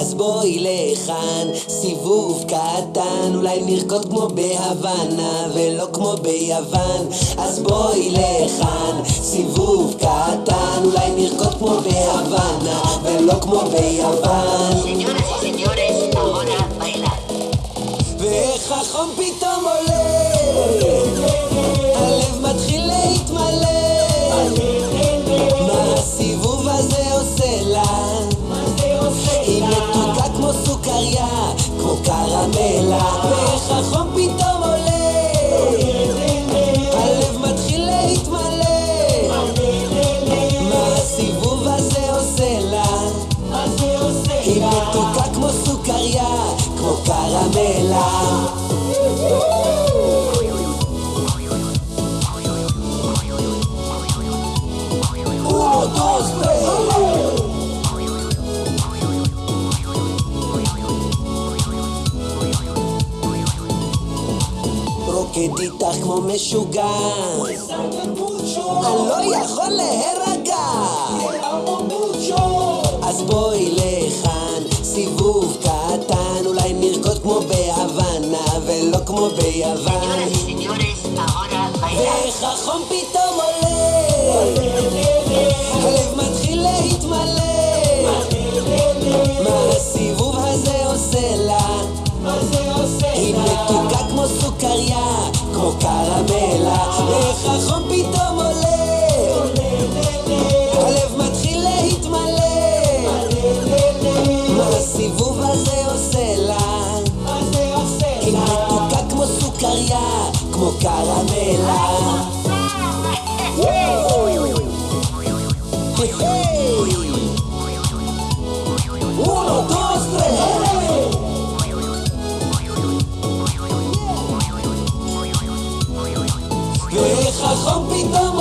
אז בואי לכאן, סיבוב קטן אולי נרקוד כמו בהוואנה ולא כמו ביוון. אז בואי לכאן, סיבוב קטן אולי נרקוד כמו בהוואנה ולא כמו ביוון מתוקה כמו סוכריה, כמו קרמלה. רוקד איתך כמו משוגע כמו ביוון. ואיך החום פתאום עולה הלב מתחיל להתמלא מה הסיבוב הזה עושה לה? היא מתוקה כמו סוכריה, כמו קרמלה ואיך החום כמו קרמלה Uno, dos, tres, ואיך החום פתאום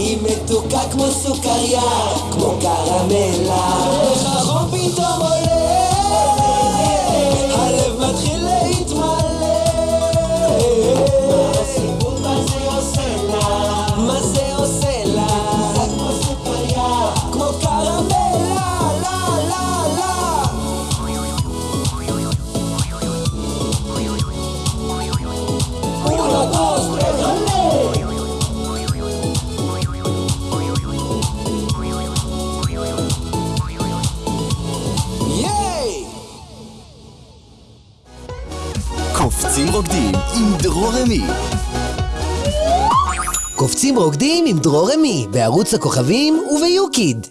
היא מתוקה כמו סוכריה, כמו קרמלה. איך החום פתאום עולה קופצים רוקדים עם דרור רמי. קופצים רוקדים עם דרור רמי בערוץ הכוכבים וביוקיד